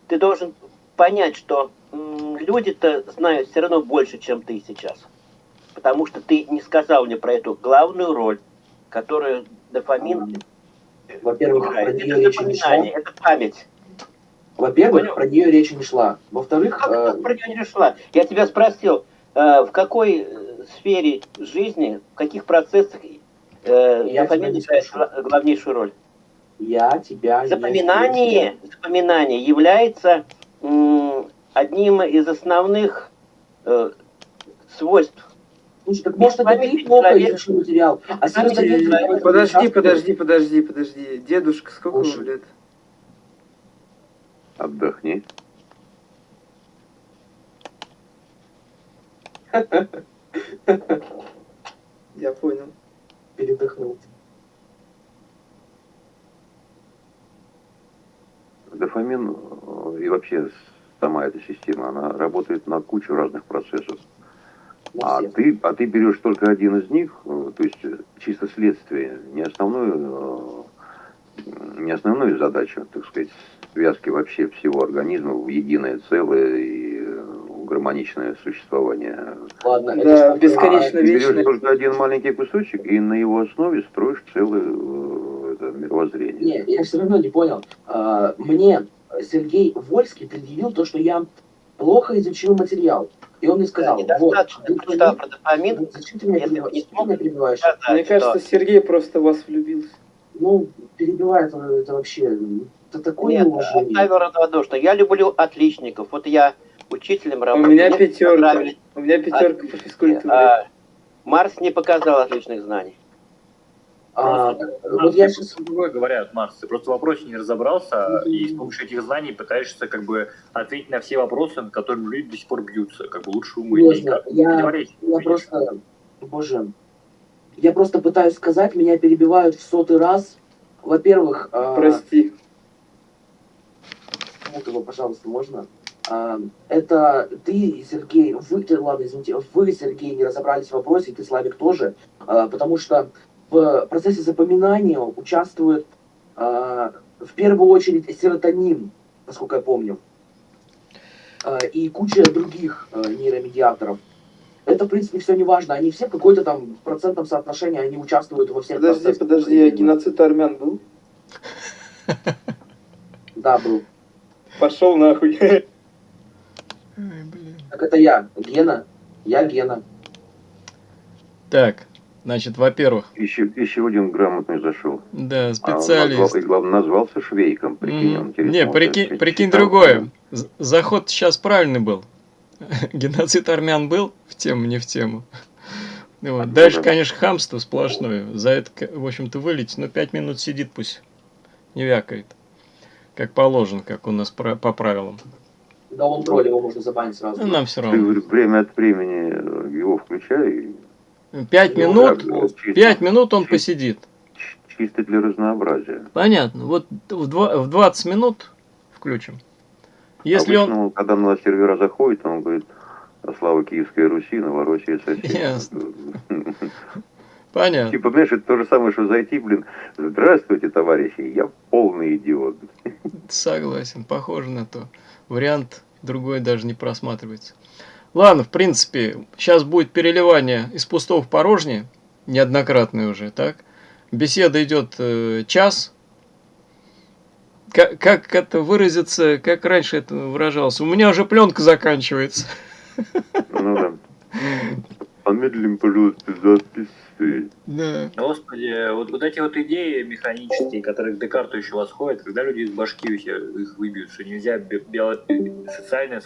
ты должен понять, что люди-то знают все равно больше, чем ты сейчас. Потому что ты не сказал мне про эту главную роль, которую дофамин Во-первых, про нее речи не шла. это память. Во-первых, про нее речи не шла. Во-вторых, Как э, про нее не шла? Я тебя спросил, э, в какой сфере жизни, в каких процессах э, дофамин играет главнейшую роль? я тебя не Запоминание, запоминание является м, одним из основных э, свойств. Слушай, так может это ты плохо изучил материал, а этом Подожди, подожди, подожди, подожди. Дедушка, сколько вам Слушай. лет? Отдохни. Я понял. Передохнул. Дофамин э, и вообще сама эта система, она работает на кучу разных процессов. А ты, а ты берешь только один из них, э, то есть э, чисто следствие, не основную, не основную задачу, так сказать, связки вообще всего организма в единое целое гармоничное существование. Ладно, это Да, что- бесконечно А ты берешь вечное. только один маленький кусочек и на его основе строишь целое э, это, мировоззрение. Не, я все равно не понял. А, Мне Сергей Вольский предъявил то, что я плохо изучил материал. И он мне сказал, Да, вот, недостаточно ты твои- про дофамин, ну, зачем ты меня перебиваешь? не меня перебиваешь? сказать, Мне кажется, что- Сергей просто в вас влюбился. Ну, перебивает он это вообще. Это такое Нет, неуважение. оставил равнодушно. Я люблю отличников. Вот я учителем У работал. меня мне пятерка. У меня пятерка по физкультуре. А, Марс не показал отличных знаний. А, Просто- вот я сейчас... другое говорят, Марс, ты просто в вопросе не разобрался, и с помощью этих знаний пытаешься как бы ответить на все вопросы, над которыми люди до сих пор бьются, как бы лучше умы. Можно, я- Я просто... Боже. Я просто пытаюсь сказать, меня перебивают в сотый раз. Во-первых, а, Прости. вот его, пожалуйста, можно? Это ты, Сергей, вы, ты, ладно, извините, вы, Сергей, не разобрались в вопросе, ты, Славик, тоже, а, потому что в процессе запоминания участвует а, в первую очередь серотонин, насколько я помню, А, и куча других нейромедиаторов. Это, в принципе, все не важно. Они все в какой-то там процентном соотношении, они участвуют во всех Подожди, процессах. подожди, а геноцид армян был? Да, был. Пошел нахуй. Ай, блин. Так это я, Гена. Я Гена. Так, значит, во-первых, Еще, еще один грамотный зашел. да, А он специалист. назвал- и главное, назвался швейком. Прикинь, он Мгм. телефон Не, прикинь, прикинь другое. Заход сейчас правильный был. Геноцид армян был в тему, не в тему. Вот. Дальше, да. конечно, хамство сплошное. За это, в общем-то, вылетит, но пять минут сидит пусть. Не вякает. Как положено, как у нас по правилам. Да он тролль, его можно забанить сразу. Ну, нам все равно. время от времени его включай. и Пять Ну, минут, чисто- пять минут он посидит. Чисто для разнообразия. Понятно. Вот в два- в 20 минут включим. Если он... Обычно, когда на сервера заходит, он говорит, «А слава Киевской Руси, Новороссия сосед. Ясно. Понятно. Типа, понимаешь, это то же самое, что зайти, блин, здравствуйте, товарищи, я полный идиот. Согласен, похоже на то. Вариант другой даже не просматривается. Ладно, в принципе, сейчас будет переливание из пустого в порожнее, неоднократное уже, так? Беседа идет э, час. Как, как это выразиться, как раньше это выражалось? У меня уже пленка заканчивается. Ну да. Помедлим, пожалуйста, запись. Да. Господи, вот, вот эти вот идеи механические, которые к Декарту еще восходят, когда люди из башки их выбьют, что нельзя би- био- социальное